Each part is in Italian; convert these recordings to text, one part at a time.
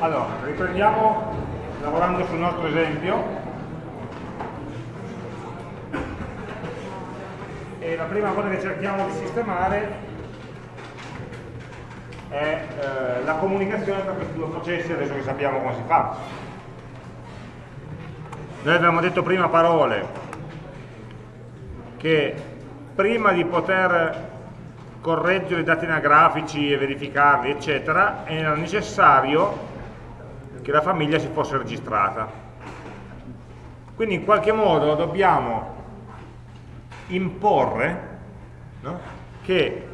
Allora, riprendiamo lavorando sul nostro esempio. E la prima cosa che cerchiamo di sistemare è eh, la comunicazione tra questi due processi, adesso che sappiamo come si fa. Noi abbiamo detto prima parole che prima di poter correggere i dati anagrafici e verificarli, eccetera, era necessario che la famiglia si fosse registrata. Quindi in qualche modo dobbiamo imporre no? che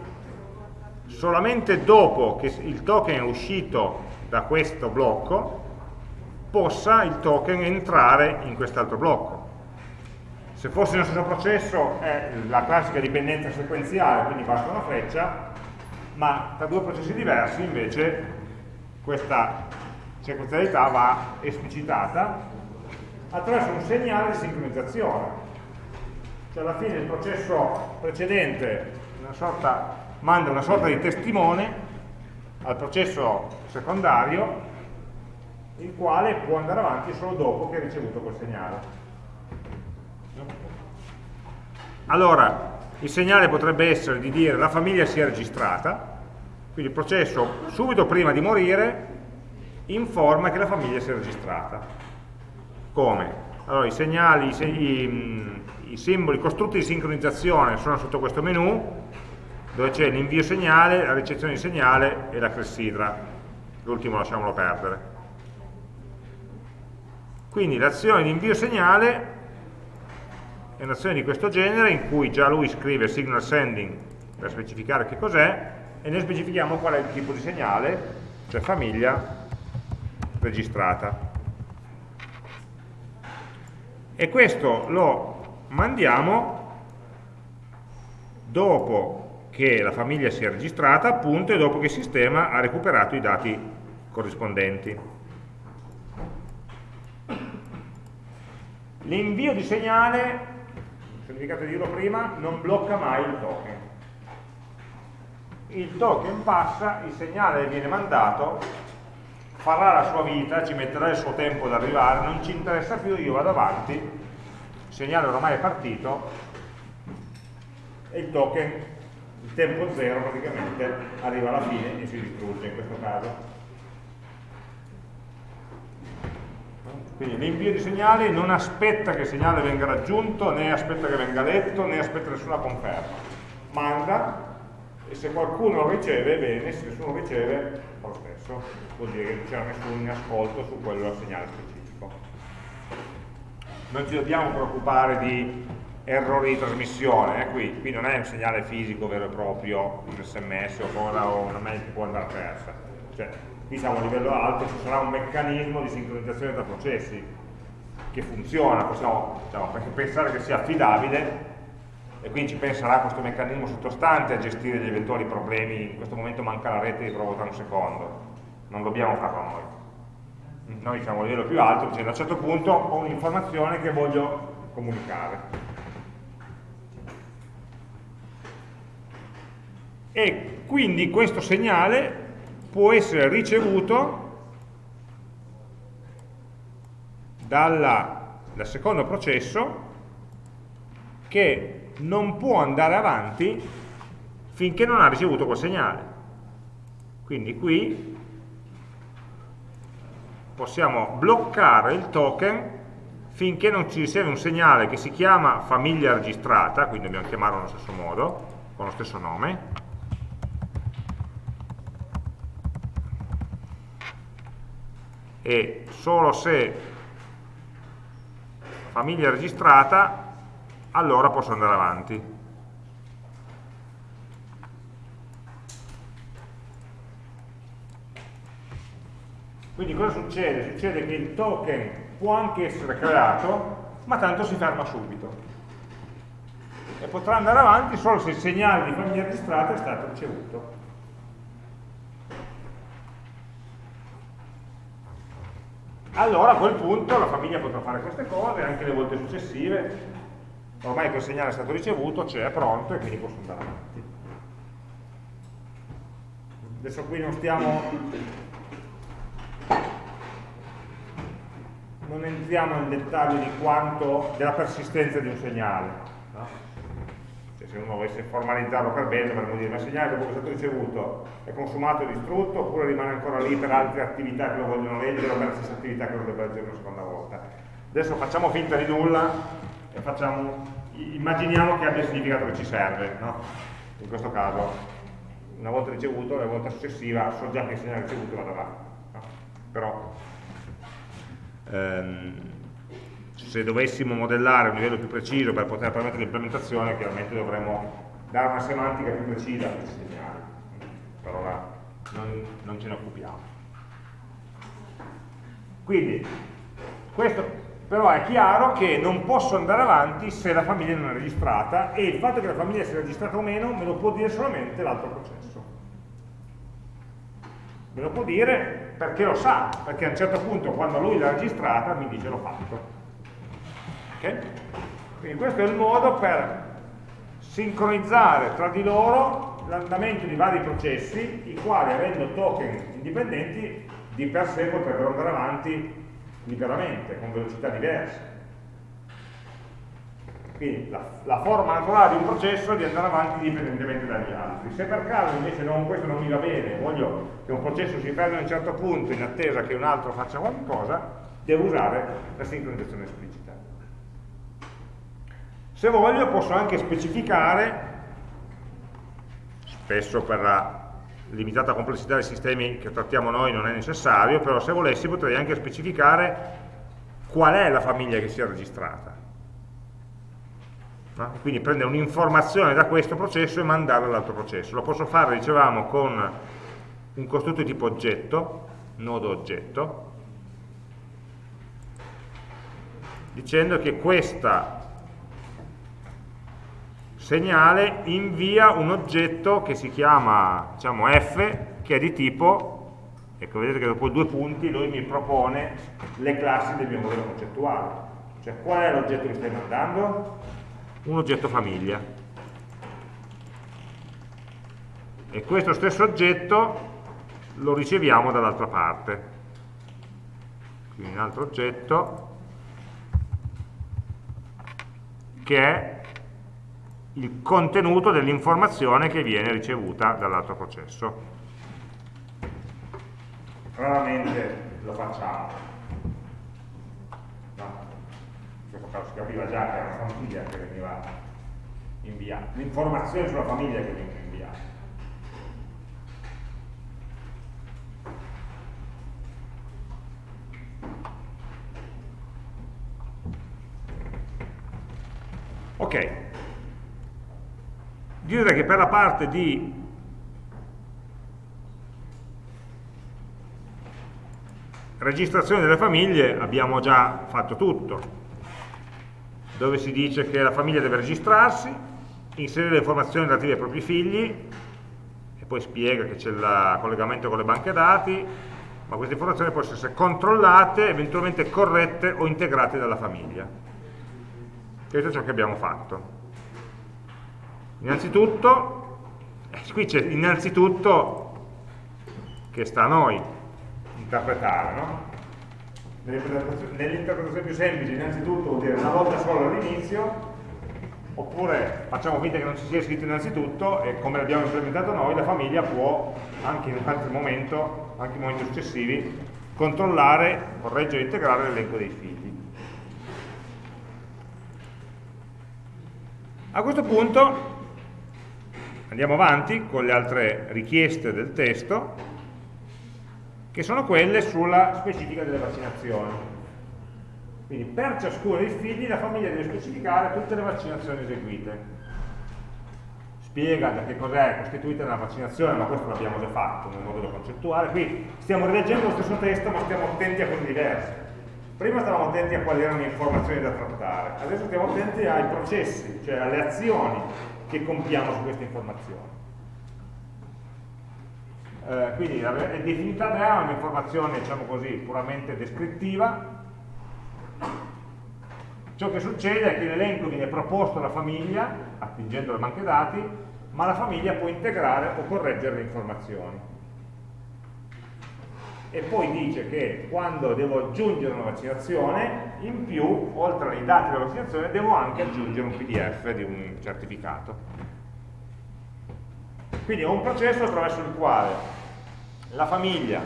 solamente dopo che il token è uscito da questo blocco possa il token entrare in quest'altro blocco. Se fosse nello stesso processo è la classica dipendenza sequenziale, quindi basta una freccia, ma tra due processi diversi invece questa sequenzialità va esplicitata attraverso un segnale di sincronizzazione. Cioè alla fine il processo precedente una sorta, manda una sorta di testimone al processo secondario il quale può andare avanti solo dopo che ha ricevuto quel segnale. Allora, il segnale potrebbe essere di dire la famiglia si è registrata, quindi il processo subito prima di morire informa che la famiglia si è registrata. Come? Allora, i segnali, i, i, i simboli, i costrutti di sincronizzazione sono sotto questo menu, dove c'è l'invio segnale, la ricezione di segnale e la clessidra. L'ultimo lasciamolo perdere. Quindi l'azione di invio segnale è un'azione di questo genere in cui già lui scrive signal sending per specificare che cos'è e noi specifichiamo qual è il tipo di segnale, cioè famiglia registrata. E questo lo mandiamo dopo che la famiglia sia registrata, appunto, e dopo che il sistema ha recuperato i dati corrispondenti. L'invio di segnale ho di dirlo prima, non blocca mai il token. Il token passa, il segnale viene mandato, farà la sua vita, ci metterà il suo tempo ad arrivare, non ci interessa più, io vado avanti, il segnale ormai è partito e il token, il tempo zero praticamente, arriva alla fine e si distrugge in questo caso. Quindi l'invio di segnali non aspetta che il segnale venga raggiunto, né aspetta che venga letto, né aspetta nessuna conferma. Manda e se qualcuno riceve, bene, se nessuno riceve, fa lo stesso. Vuol dire che non c'era nessun ascolto su quello segnale specifico. Non ci dobbiamo preoccupare di errori di trasmissione, eh, qui, qui, non è un segnale fisico vero e proprio, un sms o una mail che può andare persa. Cioè, qui siamo a livello alto, ci sarà un meccanismo di sincronizzazione tra processi che funziona, possiamo diciamo, pensare che sia affidabile e quindi ci penserà questo meccanismo sottostante a gestire gli eventuali problemi, in questo momento manca la rete di prova un secondo, non dobbiamo farlo noi. Noi siamo a livello più alto, dicendo a un certo punto ho un'informazione che voglio comunicare. E quindi questo segnale può essere ricevuto dalla, dal secondo processo che non può andare avanti finché non ha ricevuto quel segnale. Quindi qui possiamo bloccare il token finché non ci riceve un segnale che si chiama famiglia registrata, quindi dobbiamo chiamarlo allo stesso modo, con lo stesso nome, e solo se famiglia registrata allora posso andare avanti. Quindi cosa succede? succede che il token può anche essere creato ma tanto si ferma subito. E potrà andare avanti solo se il segnale di famiglia registrata è stato ricevuto. Allora a quel punto la famiglia potrà fare queste cose anche le volte successive ormai il segnale è stato ricevuto c'è, è pronto e quindi posso andare avanti adesso qui non stiamo entriamo nel dettaglio di quanto, della persistenza di un segnale. No? Cioè, se uno volesse formalizzarlo per bene, dovremmo dire, ma il segnale dopo che è stato ricevuto è consumato e distrutto, oppure rimane ancora lì per altre attività che lo vogliono leggere o per la stessa attività che lo deve leggere una seconda volta. Adesso facciamo finta di nulla e facciamo, immaginiamo che abbia il significato che ci serve. No? In questo caso, una volta ricevuto, la volta successiva so già che il segnale ricevuto vada avanti. No? Però ehm, se dovessimo modellare un livello più preciso per poter permettere l'implementazione, chiaramente dovremmo dare una semantica più precisa a questi segnali. Per ora non, non ce ne occupiamo. Quindi, questo però è chiaro che non posso andare avanti se la famiglia non è registrata e il fatto che la famiglia sia registrata o meno me lo può dire solamente l'altro processo. Me lo può dire perché lo sa, perché a un certo punto quando lui l'ha registrata mi dice l'ho fatto. Okay? Quindi questo è il modo per sincronizzare tra di loro l'andamento di vari processi, i quali avendo token indipendenti di per sé potrebbero andare avanti liberamente, con velocità diverse. Quindi la, la, forma naturale di un processo è di andare avanti indipendentemente dagli altri. Se per caso invece non, questo non mi va bene, voglio che un processo si fermi a un certo punto in attesa che un altro faccia qualcosa, devo usare la sincronizzazione esplicita. Se voglio posso anche specificare, spesso per limitata complessità dei sistemi che trattiamo noi non è necessario, però se volessi potrei anche specificare qual è la famiglia che si è registrata. No? Quindi prendere un'informazione da questo processo e mandarla all'altro processo. Lo posso fare, dicevamo, con un costrutto di tipo oggetto, nodo oggetto, dicendo che questa segnale invia un oggetto che si chiama diciamo, f, che è di tipo, ecco vedete che dopo due punti lui mi propone le classi del mio modello concettuale. Cioè qual è l'oggetto che stai mandando? Un oggetto famiglia. E questo stesso oggetto lo riceviamo dall'altra parte. Quindi un altro oggetto che è il contenuto dell'informazione che viene ricevuta dall'altro processo. Raramente lo facciamo. No. Si capiva già che era una famiglia che veniva inviata, l'informazione sulla famiglia che veniva inviata. Ok, direi che per la parte di registrazione delle famiglie abbiamo già fatto tutto. Dove si dice che la famiglia deve registrarsi inserire le informazioni relative ai propri figli e poi spiega che c'è il collegamento con le banche dati ma queste informazioni possono essere controllate eventualmente corrette o integrate dalla famiglia. Questo è ciò che abbiamo fatto Innanzitutto, eh, qui c'è innanzitutto che sta a noi interpretare, no? Nell'interpretazione più semplice innanzitutto vuol dire una volta solo all'inizio, oppure facciamo finta che non ci sia scritto innanzitutto e come l'abbiamo implementato noi la famiglia può anche in un altro momento, anche in momenti successivi, controllare, correggere e integrare l'elenco dei figli. A questo punto Andiamo avanti con le altre richieste del testo, che sono quelle sulla specifica delle vaccinazioni. Quindi per ciascuno dei figli la famiglia deve specificare tutte le vaccinazioni eseguite. Spiega da che cos'è costituita una vaccinazione, ma questo l'abbiamo già fatto nel modello concettuale. Qui stiamo rileggendo lo stesso testo, ma stiamo attenti a cose diverse. Prima stavamo attenti a quali erano le informazioni da trattare, adesso stiamo attenti ai processi, cioè alle azioni che compiamo su queste informazioni. Eh, quindi la definita è un'informazione, diciamo così, puramente descrittiva. Ciò che succede è che l'elenco viene proposto alla famiglia, attingendo le banche dati, ma la famiglia può integrare o correggere le informazioni. E poi dice che quando devo aggiungere una vaccinazione, in più, oltre ai dati della vaccinazione, devo anche aggiungere un PDF di un certificato. Quindi è un processo attraverso il quale la famiglia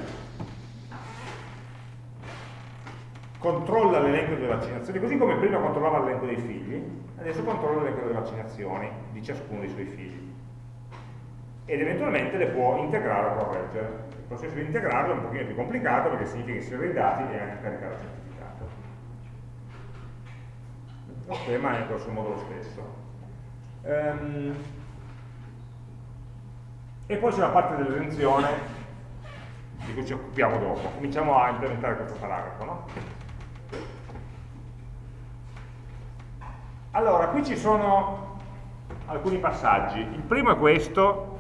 controlla l'elenco delle vaccinazioni, così come prima controllava l'elenco dei figli, adesso controlla l'elenco delle vaccinazioni di ciascuno dei suoi figli ed eventualmente le può integrare o correggere. Il processo di integrarlo è un pochino più complicato perché significa inserire i dati e anche caricare il certificato. Lo schema è grosso modo lo stesso. Um, e poi c'è la parte dell'esenzione di cui ci occupiamo dopo. Cominciamo a implementare questo paragrafo. No? Allora, qui ci sono alcuni passaggi. Il primo è questo,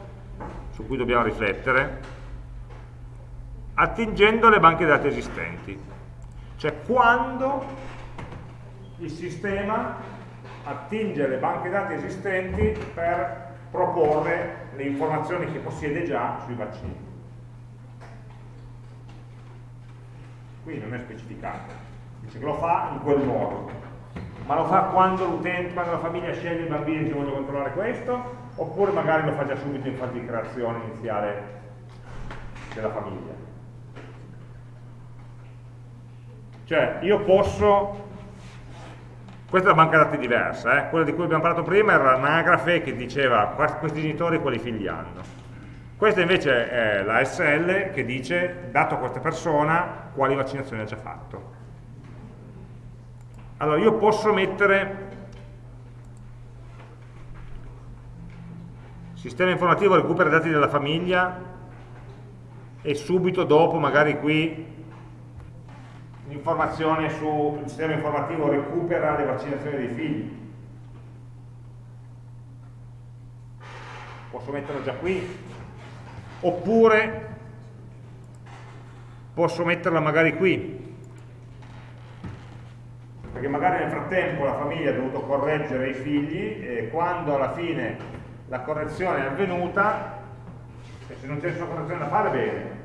su cui dobbiamo riflettere, attingendo le banche dati esistenti. Cioè quando il sistema attinge le banche dati esistenti per proporre le informazioni che possiede già sui vaccini. Qui non è specificato, dice che lo fa in quel modo, ma lo fa quando l'utente, quando la famiglia sceglie i bambini che voglio controllare questo, oppure magari lo fa già subito in fase di creazione iniziale della famiglia. Cioè, io posso, questa è una banca dati diversa, eh? quella di cui abbiamo parlato prima era l'anagrafe che diceva questi genitori quali figli hanno. Questa invece è la SL che dice, dato a questa persona, quali vaccinazioni ha già fatto. Allora, io posso mettere sistema informativo recupera dati della famiglia e subito dopo magari qui l'informazione sul sistema informativo recupera le vaccinazioni dei figli. Posso metterlo già qui? Oppure posso metterla magari qui. Perché magari nel frattempo la famiglia ha dovuto correggere i figli e quando alla fine la correzione è avvenuta e se non c'è nessuna correzione da fare bene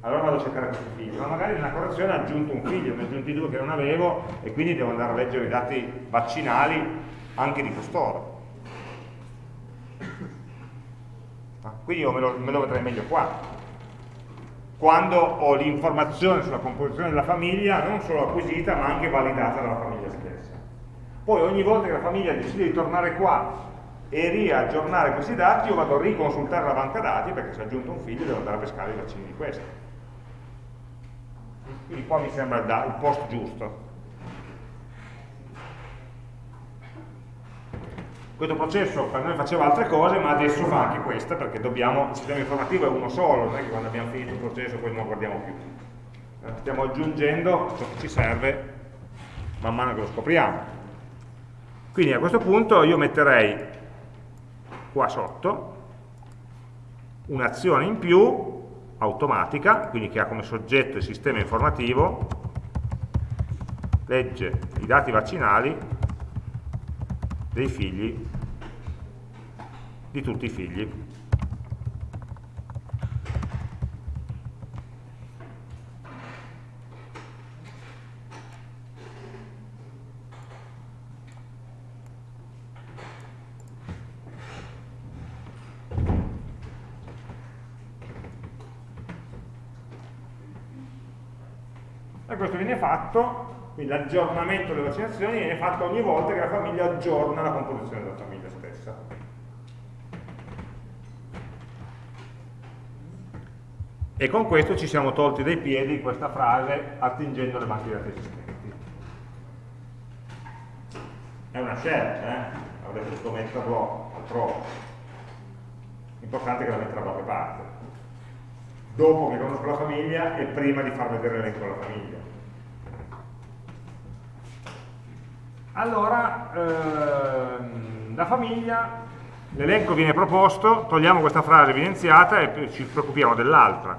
allora vado a cercare questi figli ma magari nella correzione ho aggiunto un figlio ne ho aggiunti due che non avevo e quindi devo andare a leggere i dati vaccinali anche di costoro. Ah, quindi io me lo, me lo vedrei meglio qua. Quando ho l'informazione sulla composizione della famiglia non solo acquisita ma anche validata dalla famiglia stessa. Poi ogni volta che la famiglia decide di tornare qua e riaggiornare questi dati io vado a riconsultare la banca dati perché se ho aggiunto un figlio devo andare a pescare i vaccini di questo quindi qua mi sembra il post giusto. Questo processo per noi faceva altre cose ma adesso fa anche questa perché dobbiamo, il sistema informativo è uno solo non è che quando abbiamo finito il processo poi non lo guardiamo più. Eh, stiamo aggiungendo ciò che ci serve man mano che lo scopriamo. Quindi a questo punto io metterei qua sotto un'azione in più automatica, quindi che ha come soggetto il sistema informativo, legge i dati vaccinali dei figli, di tutti i figli. Fatto, quindi l'aggiornamento delle vaccinazioni viene fatto ogni volta che la famiglia aggiorna la composizione della famiglia stessa. E con questo ci siamo tolti dai piedi questa frase attingendo le banche dati esistenti. È una scelta, eh? avrete potuto metterlo altrove. L'importante è che la metta da qualche parte. Dopo che conosco la famiglia e prima di far vedere l'elenco della famiglia. Allora, ehm, la famiglia, l'elenco viene proposto, togliamo questa frase evidenziata e ci preoccupiamo dell'altra.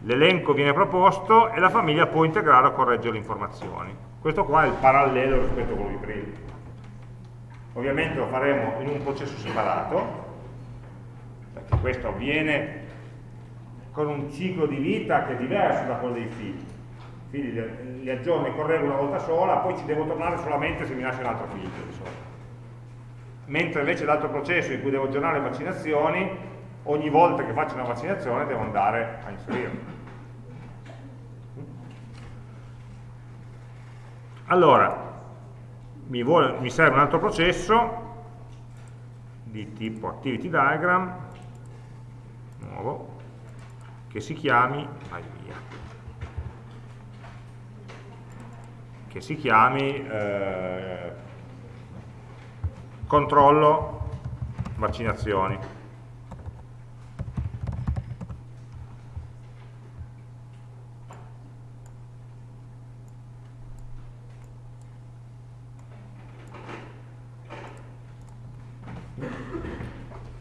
L'elenco viene proposto e la famiglia può integrare o correggere le informazioni. Questo qua è il parallelo rispetto a quello di prima. Ovviamente lo faremo in un processo separato, perché questo avviene con un ciclo di vita che è diverso da quello dei figli. I figli li, aggiorno e correggo una volta sola, poi ci devo tornare solamente se mi nasce un altro figlio. Mentre invece l'altro processo in cui devo aggiornare le vaccinazioni, ogni volta che faccio una vaccinazione devo andare a inserirlo. Allora, mi, vuole, mi serve un altro processo di tipo activity diagram nuovo che si chiami vai che si chiami eh, controllo vaccinazioni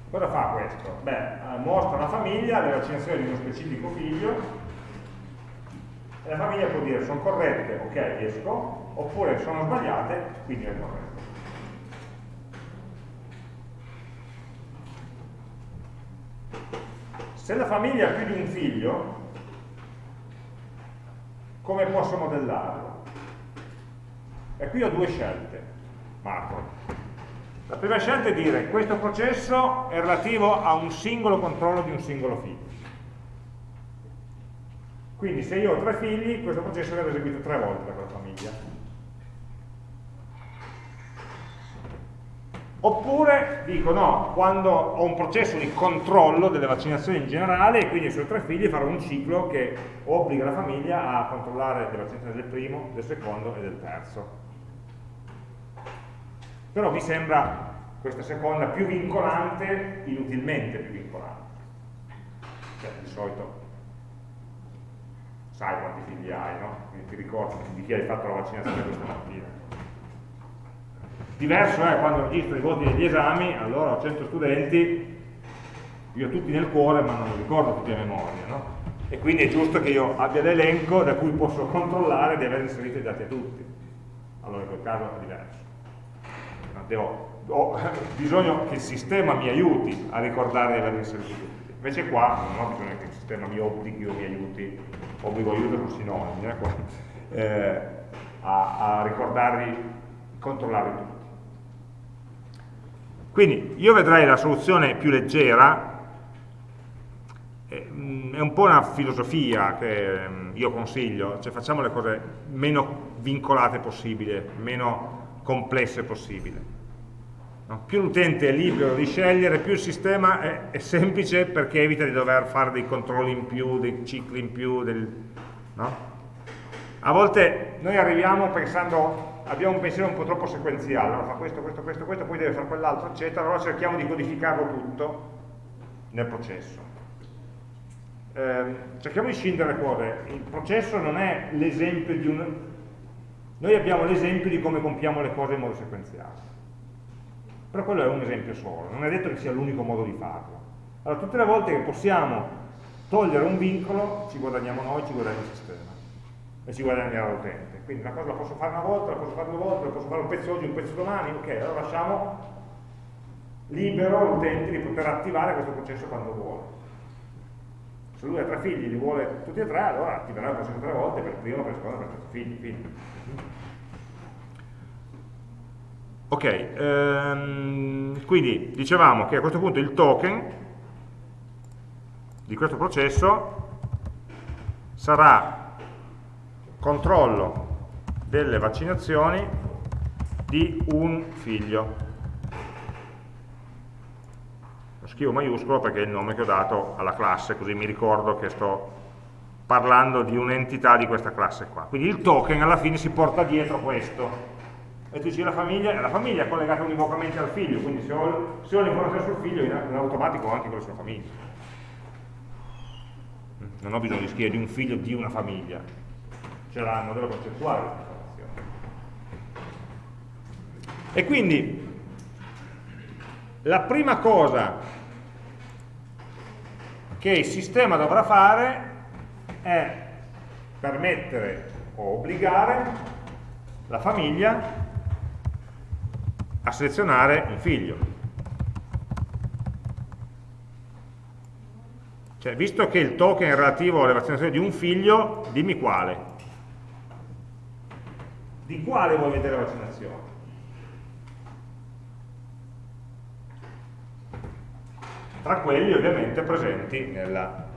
Cosa fa questo? Beh, eh, mostra alla famiglia le vaccinazioni di uno specifico figlio e la famiglia può dire sono corrette, ok, esco, oppure sono sbagliate, quindi è corretto. Se la famiglia ha più di un figlio, come posso modellarlo? E qui ho due scelte, Marco. La prima scelta è dire questo processo è relativo a un singolo controllo di un singolo figlio. Quindi se io ho tre figli, questo processo viene eseguito tre volte da quella famiglia. Oppure dico no, quando ho un processo di controllo delle vaccinazioni in generale e quindi sui tre figli farò un ciclo che obbliga la famiglia a controllare le vaccinazioni del primo, del secondo e del terzo però mi sembra questa seconda più vincolante, inutilmente più vincolante. Cioè, di solito sai quanti figli hai, no? Quindi ti ricordi di chi hai fatto la vaccinazione questa mattina. Diverso è quando registro i voti degli esami, allora ho 100 studenti, io ho tutti nel cuore ma non li ricordo tutti a memoria, no? E quindi è giusto che io abbia l'elenco da cui posso controllare di aver inserito i dati a tutti. Allora in quel caso è diverso devo, ho bisogno che il sistema mi aiuti a ricordare di aver inserito tutti. Invece qua non ho bisogno che il sistema mi obblighi o mi aiuti, obbligo aiuto sono sinonimi, eh, eh, a, a ricordarli, controllarli tutti. Quindi io vedrei la soluzione più leggera, eh, è un po' una filosofia che mm, io consiglio, cioè facciamo le cose meno vincolate possibile, meno complesse possibile. No? Più l'utente è libero di scegliere, più il sistema è, è, semplice perché evita di dover fare dei controlli in più, dei cicli in più. Del, no? A volte noi arriviamo pensando, abbiamo un pensiero un po' troppo sequenziale, allora fa questo, questo, questo, questo, poi deve fare quell'altro, eccetera, allora cerchiamo di codificarlo tutto nel processo. Eh, cerchiamo di scindere le cose, il processo non è l'esempio di un... Noi abbiamo l'esempio di come compiamo le cose in modo sequenziale però quello è un esempio solo, non è detto che sia l'unico modo di farlo. Allora, tutte le volte che possiamo togliere un vincolo, ci guadagniamo noi, ci guadagna il sistema e ci guadagnerà l'utente. Quindi una cosa la posso fare una volta, la posso fare due volte, la posso fare un pezzo oggi, un pezzo domani, ok, allora lasciamo libero l'utente di poter attivare questo processo quando vuole. Se lui ha tre figli, li vuole tutti e tre, allora attiverà il processo tre volte per primo, per il secondo, per il terzo figlio, figli. Ok, ehm, quindi dicevamo che a questo punto il token di questo processo sarà controllo delle vaccinazioni di un figlio. Lo scrivo maiuscolo perché è il nome che ho dato alla classe, così mi ricordo che sto parlando di un'entità di questa classe qua. Quindi il token alla fine si porta dietro questo, e tu dici la famiglia, la famiglia è collegata univocamente al figlio, quindi se ho, ho l'informazione sul figlio in, automatico ho anche con la sua famiglia. Non ho bisogno di scrivere di un figlio di una famiglia, c'è il modello concettuale. E quindi la prima cosa che il sistema dovrà fare è permettere o obbligare la famiglia a selezionare un figlio. Cioè, visto che il token è relativo alle vaccinazioni di un figlio, dimmi quale. Di quale vuoi vedere la vaccinazione? Tra quelli ovviamente presenti nella,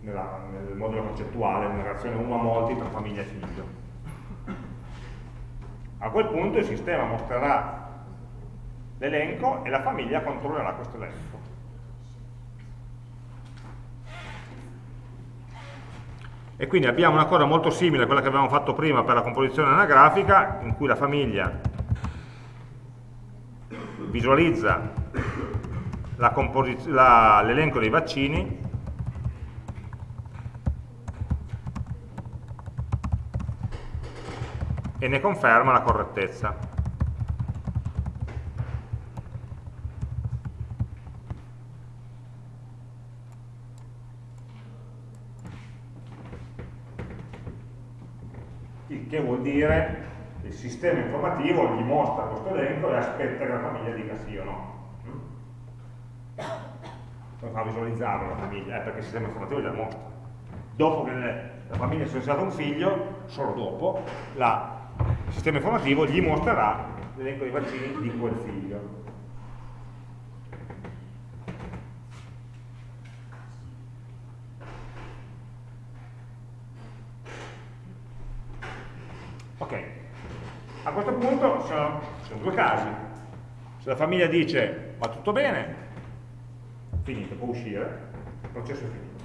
nel modulo concettuale, nella relazione uno a molti tra famiglia e figlio. A quel punto il sistema mostrerà l'elenco e la famiglia controllerà questo elenco. E quindi abbiamo una cosa molto simile a quella che avevamo fatto prima per la composizione anagrafica, in cui la famiglia visualizza l'elenco dei vaccini e ne conferma la correttezza. Il che vuol dire che il sistema informativo gli mostra questo elenco e aspetta che la famiglia dica sì o no. Come fa a visualizzarlo la famiglia? Eh, perché il sistema informativo gliela mostra. Dopo che la famiglia si è sollecitato un figlio, solo dopo, la il sistema informativo gli mostrerà l'elenco dei vaccini di quel figlio. Ok, a questo punto sono, sono due casi. Se la famiglia dice va tutto bene, finito, può uscire, il processo è finito.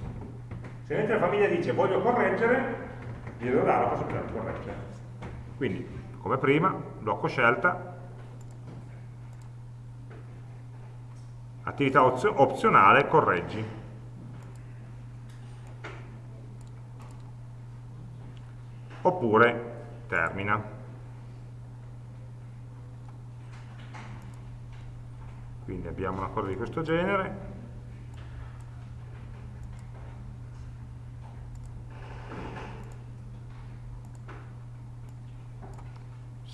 Se invece la famiglia dice voglio correggere, gli devo dare la possibilità di correggere. Quindi, come prima, blocco scelta, attività opzionale, correggi. Oppure termina. Quindi abbiamo una cosa di questo genere.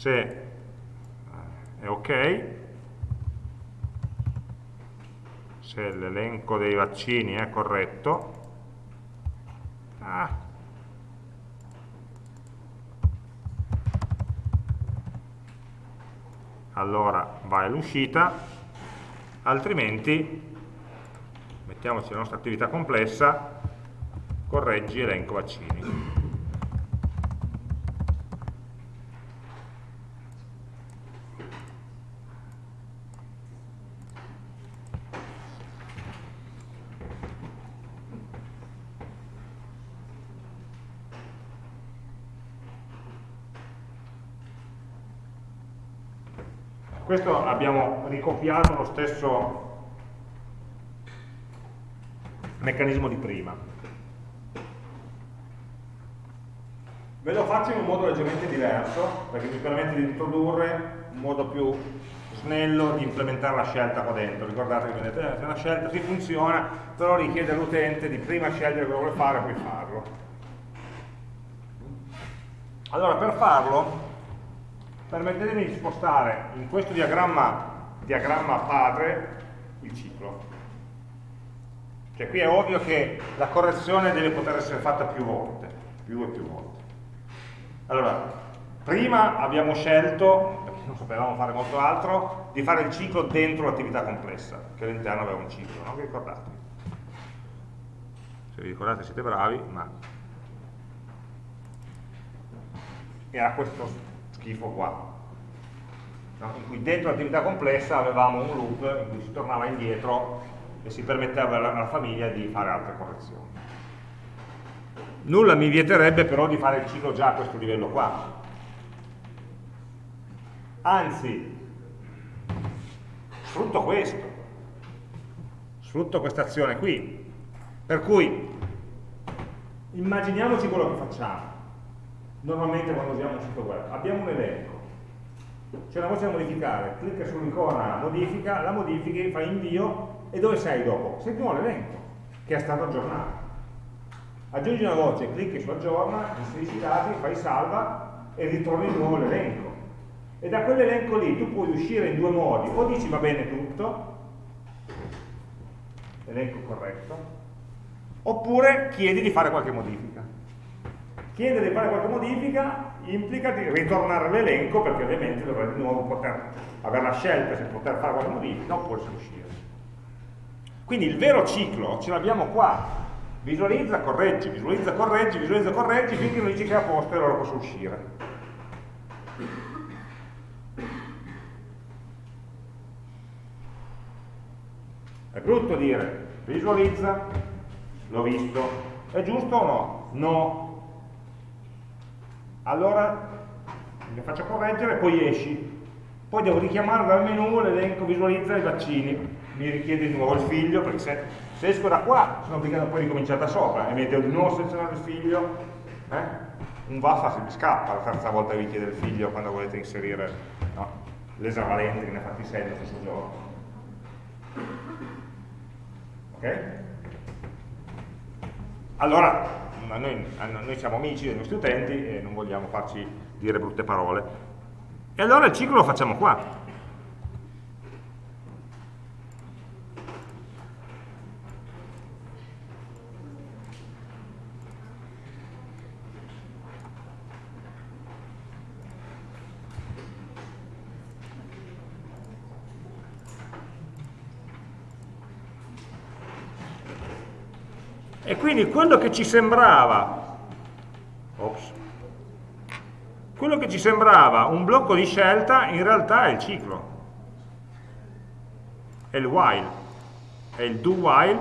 Se eh, è ok, se l'elenco dei vaccini è corretto, ah, allora vai all'uscita, altrimenti mettiamoci la nostra attività complessa, correggi elenco vaccini. Questo abbiamo ricopiato lo stesso meccanismo di prima. Ve lo faccio in un modo leggermente diverso, perché mi permette di introdurre un modo più snello di implementare la scelta qua dentro. Ricordate che vedete, eh, una scelta si funziona, però richiede all'utente di prima scegliere cosa vuole fare e poi farlo. Allora, per farlo, permettetemi di spostare in questo diagramma, diagramma padre il ciclo. Cioè qui è ovvio che la correzione deve poter essere fatta più volte, più e più volte. Allora, prima abbiamo scelto, perché non sapevamo fare molto altro, di fare il ciclo dentro l'attività complessa, che all'interno aveva un ciclo, no? Vi ricordate? Se vi ricordate siete bravi, ma era questo schifo qua, no? in cui dentro l'attività complessa avevamo un loop in cui si tornava indietro e si permetteva alla, famiglia di fare altre correzioni. Nulla mi vieterebbe però di fare il ciclo già a questo livello qua. Anzi, sfrutto questo, sfrutto questa azione qui. Per cui, immaginiamoci quello che facciamo normalmente quando usiamo un sito web. Abbiamo un elenco, c'è una voce da modificare, clicca sull'icona modifica, la modifichi, fai invio e dove sei dopo? Sei più nell'elenco che è stato aggiornato. Aggiungi una voce, clicchi su aggiorna, inserisci i dati, fai salva e ritorni di nuovo l'elenco. e da quell'elenco lì tu puoi uscire in due modi, o dici va bene tutto, elenco corretto, oppure chiedi di fare qualche modifica. Chiedere di fare qualche modifica implica di ritornare all'elenco perché ovviamente dovrai di nuovo poter avere la scelta se poter fare qualche modifica oppure se uscire. Quindi il vero ciclo ce l'abbiamo qua, visualizza, correggi, visualizza, correggi, visualizza, correggi, finché non dici che è a posto e allora posso uscire. È brutto dire visualizza, l'ho visto, è giusto o no? No. Allora mi faccio correggere e poi esci. Poi devo richiamare dal menu l'elenco visualizza i vaccini. Mi richiede di nuovo il figlio, perché se, se esco da qua sono obbligato poi a ricominciare da sopra e mi devo di nuovo selezionare il figlio. Eh? Un vaffa se mi scappa la terza volta che vi chiede il figlio quando volete inserire no? l'esavalente che ne ha fatti 6 nello stesso giorno. Ok? Allora, noi, noi, siamo amici dei nostri utenti e non vogliamo farci dire brutte parole. E allora il ciclo lo facciamo qua. E quindi quello che ci sembrava, ops, quello che ci sembrava un blocco di scelta in realtà è il ciclo, è il while, è il do while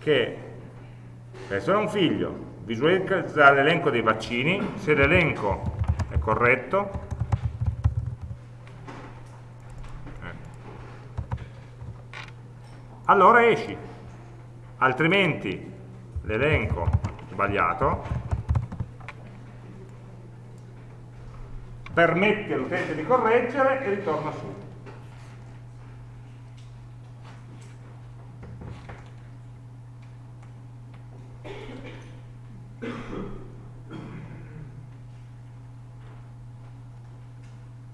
che seleziona un figlio, visualizza l'elenco dei vaccini, se l'elenco è corretto, eh, allora esci altrimenti l'elenco sbagliato permette all'utente di correggere e ritorna su.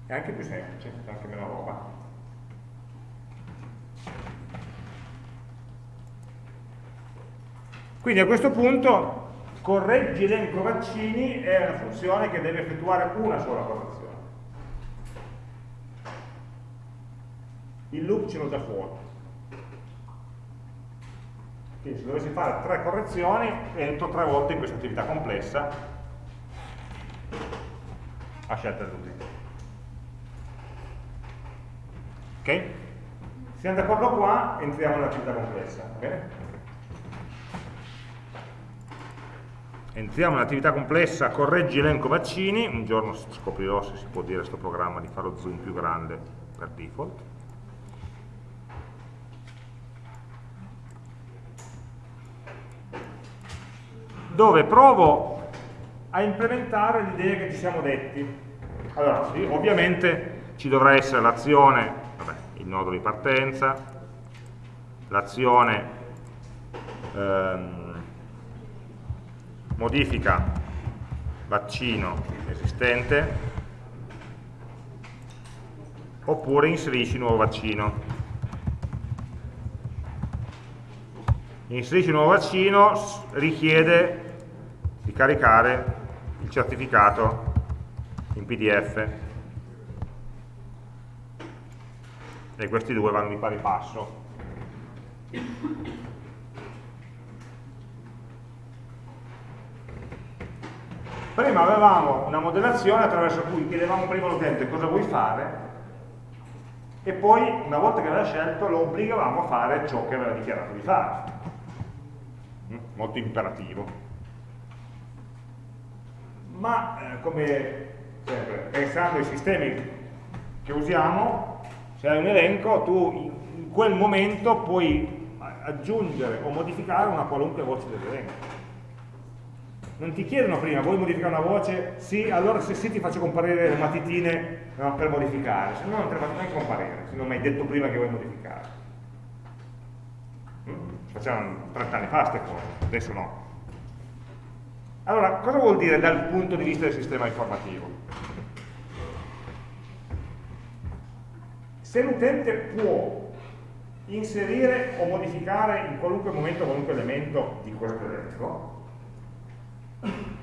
È anche più semplice, anche meno roba. Quindi a questo punto correggi elenco vaccini è una funzione che deve effettuare una sola correzione. Il loop ce l'ho già fuori. Quindi se dovessi fare tre correzioni entro tre volte in questa attività complessa a scelta dell'utente. Ok? Siamo d'accordo qua, entriamo nell'attività complessa. Bene? Entriamo nell'attività complessa correggi elenco vaccini. Un giorno scoprirò se si può dire questo programma di fare lo zoom più grande per default. Dove provo a implementare l'idea che ci siamo detti. Allora sì, ovviamente ci dovrà essere l'azione il nodo di partenza l'azione ehm, modifica vaccino esistente oppure inserisci nuovo vaccino. Inserisci nuovo vaccino richiede di caricare il certificato in pdf e questi due vanno di pari passo Prima avevamo una modellazione attraverso cui chiedevamo prima all'utente cosa vuoi fare e poi, una volta che aveva scelto, lo obbligavamo a fare ciò che aveva dichiarato di fare. Mm, molto imperativo. Ma, eh, come sempre, pensando ai sistemi che usiamo, se hai un elenco, tu in quel momento puoi aggiungere o modificare una qualunque voce dell'elenco non ti chiedono prima, vuoi modificare una voce? Sì, allora se sì ti faccio comparire le matitine no, per modificare, se no non te le faccio neanche comparire, se non mi hai detto prima che vuoi modificare. Mm? Facevano 30 anni fa queste cose, adesso no. Allora, cosa vuol dire dal punto di vista del sistema informativo? se l'utente può inserire o modificare in qualunque momento qualunque elemento di questo elenco,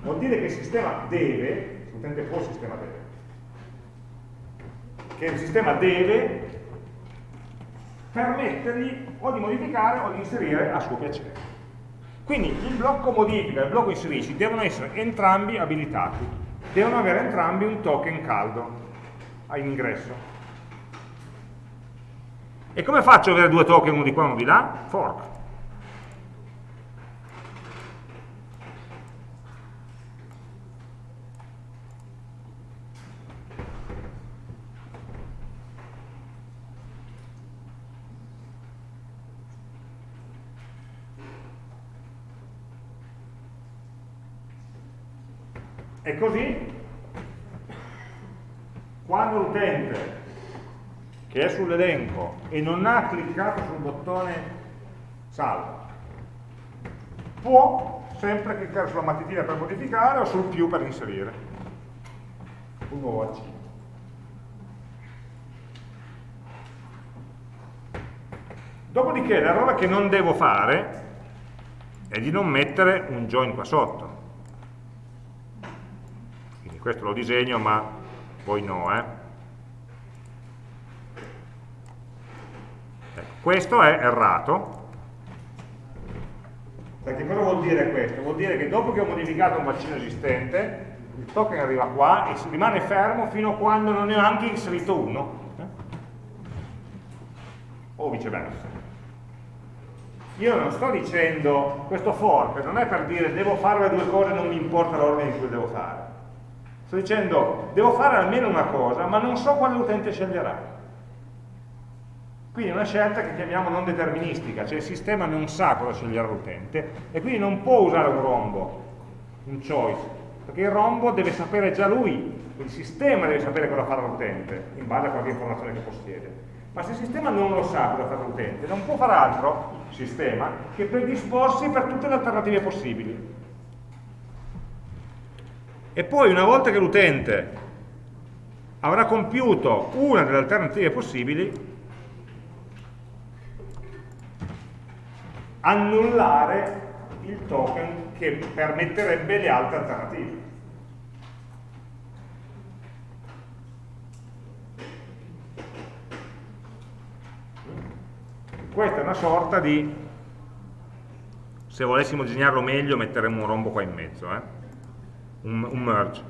vuol dire che il sistema deve, l'utente può il sistema deve, che il sistema deve permettergli o di modificare o di inserire a suo piacere. Quindi il blocco modifica e il blocco inserisci devono essere entrambi abilitati, devono avere entrambi un token caldo in ingresso. E come faccio ad avere due token, uno di qua e uno di là? Fork. E così, quando l'utente che è sull'elenco e non ha cliccato sul bottone salva, può sempre cliccare sulla matitina per modificare o sul più per inserire. Un nuovo archivio. Dopodiché l'errore che non devo fare è di non mettere un join qua sotto questo lo disegno ma poi no eh. ecco, questo è errato perché cosa vuol dire questo? vuol dire che dopo che ho modificato un bacino esistente il token arriva qua e rimane fermo fino a quando non ne ho anche inserito uno eh? o viceversa io non sto dicendo questo fork non è per dire devo fare le due cose non mi importa l'ordine in cui devo fare Sto dicendo, devo fare almeno una cosa, ma non so quale utente sceglierà. Quindi è una scelta che chiamiamo non deterministica, cioè il sistema non sa cosa sceglierà l'utente e quindi non può usare un rombo, un choice, perché il rombo deve sapere già lui, il sistema deve sapere cosa farà l'utente, in base a qualche informazione che possiede. Ma se il sistema non lo sa cosa farà l'utente, non può fare altro, sistema, che predisporsi per tutte le alternative possibili. E poi una volta che l'utente avrà compiuto una delle alternative possibili, annullare il token che permetterebbe le altre alternative. Questa è una sorta di, se volessimo disegnarlo meglio metteremo un rombo qua in mezzo, eh? Un, un merge.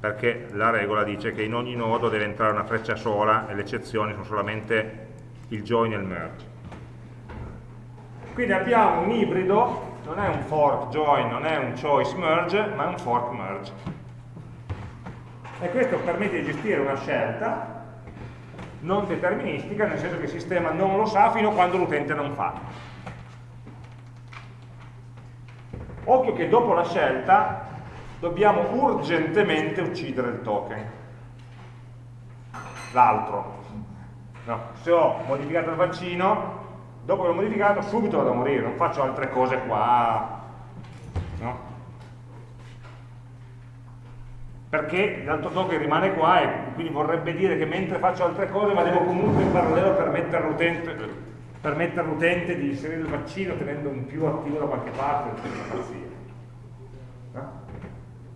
Perché la regola dice che in ogni nodo deve entrare una freccia sola e le eccezioni sono solamente il join e il merge. Quindi abbiamo un ibrido non è un fork join, non è un choice merge ma è un fork merge. E questo permette di gestire una scelta non deterministica nel senso che il sistema non lo sa fino a quando l'utente non fa Occhio che dopo la scelta dobbiamo urgentemente uccidere il token, l'altro. No, se ho modificato il vaccino, dopo che l'ho modificato subito vado a morire, non faccio altre cose qua. No? Perché l'altro token rimane qua e quindi vorrebbe dire che mentre faccio altre cose ma devo comunque in parallelo permettere all'utente permettere all'utente di inserire il vaccino tenendo un più attivo da qualche parte no?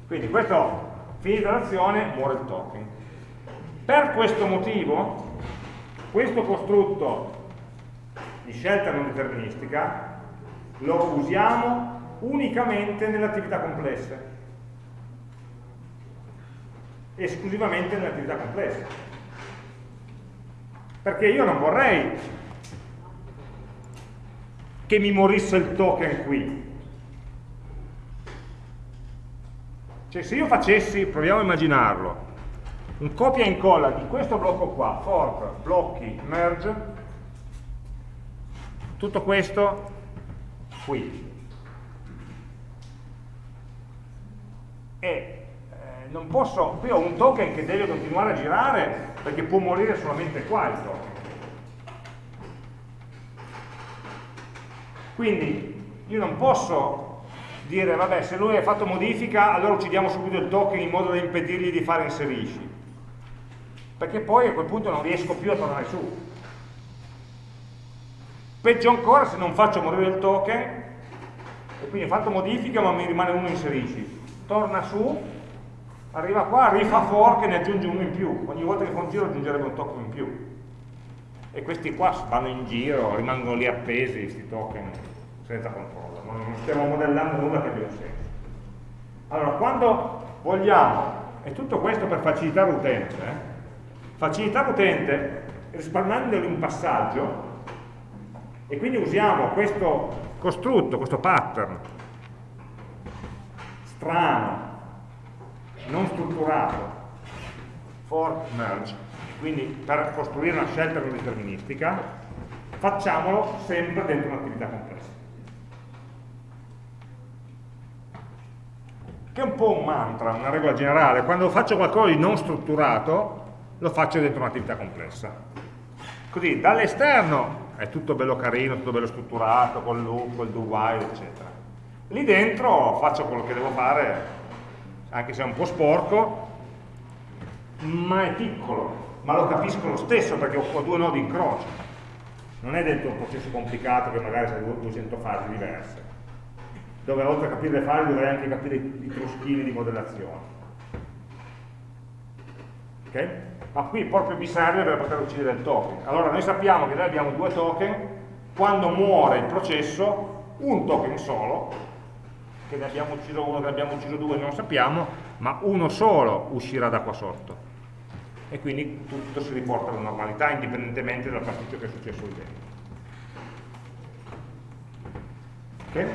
quindi questo finita l'azione muore il token. Per questo motivo questo costrutto di scelta non deterministica lo usiamo unicamente nelle attività complesse. Esclusivamente nelle attività complesse. Perché io non vorrei che mi morisse il token qui. Cioè se io facessi, proviamo a immaginarlo, un copia e incolla di questo blocco qua, fork, blocchi, merge, tutto questo qui. E eh, non posso, qui ho un token che deve continuare a girare perché può morire solamente qua il token. Quindi io non posso dire, vabbè, se lui ha fatto modifica, allora uccidiamo subito il token in modo da impedirgli di fare inserisci. perché poi a quel punto non riesco più a tornare su. Peggio ancora se non faccio morire il token, e quindi ho fatto modifica ma mi rimane uno inserisci. Torna su, arriva qua, rifà fork e ne aggiunge uno in più. Ogni volta che fa un giro aggiungerebbe un token in più. E questi qua vanno in giro, rimangono lì appesi, questi token, senza controllo. Non stiamo modellando nulla che abbia un senso. Allora, quando vogliamo, e tutto questo per facilitare l'utente, eh? facilitare l'utente risparmiandogli un passaggio, e quindi usiamo questo costrutto, questo pattern strano, non strutturato, for merge, quindi per costruire una scelta non deterministica, facciamolo sempre dentro un'attività complessa. Che è un po' un mantra, una regola generale, quando faccio qualcosa di non strutturato, lo faccio dentro un'attività complessa. Così, dall'esterno è tutto bello carino, tutto bello strutturato, col loop, col do while, eccetera. Lì dentro faccio quello che devo fare, anche se è un po' sporco, ma è piccolo, ma lo capisco lo stesso perché ho due nodi in croce. Non è dentro un processo complicato che magari ha 200 fasi diverse, dove oltre a capire le fasi dovrei anche capire i truschini di modellazione. Ok? ma qui proprio mi serve per poter uccidere il token. Allora noi sappiamo che noi abbiamo due token, quando muore il processo, un token solo, che ne abbiamo ucciso uno, che ne abbiamo ucciso due, non sappiamo, ma uno solo uscirà da qua sotto. E quindi tutto si riporta alla normalità indipendentemente dal pasticcio che è successo lì dentro. Ok?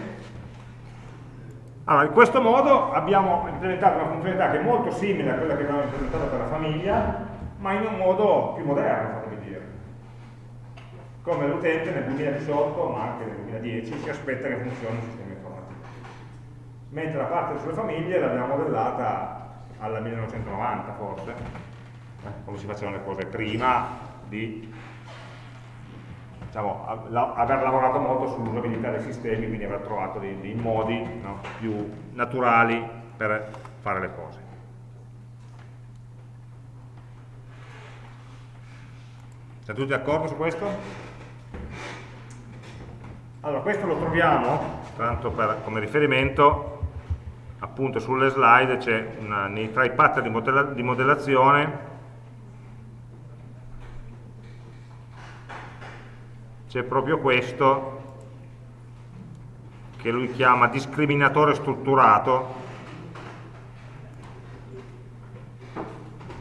Allora, in questo modo abbiamo implementato una funzionalità che è molto simile a quella che abbiamo implementato per la famiglia, ma in un modo più moderno, fatemi dire. Come l'utente nel 2018, ma anche nel 2010, si aspetta che funzioni il sistema informativo. Mentre la parte sulle famiglie l'abbiamo modellata alla 1990 forse, eh, come si facevano le cose prima di diciamo, aver lavorato molto sull'usabilità dei sistemi, quindi aver trovato dei, dei modi no, più naturali per fare le cose. Siete tutti d'accordo su questo? Allora, questo lo troviamo, tanto per, come riferimento, appunto sulle slide, c'è tra i pattern di, modella, di modellazione c'è proprio questo che lui chiama discriminatore strutturato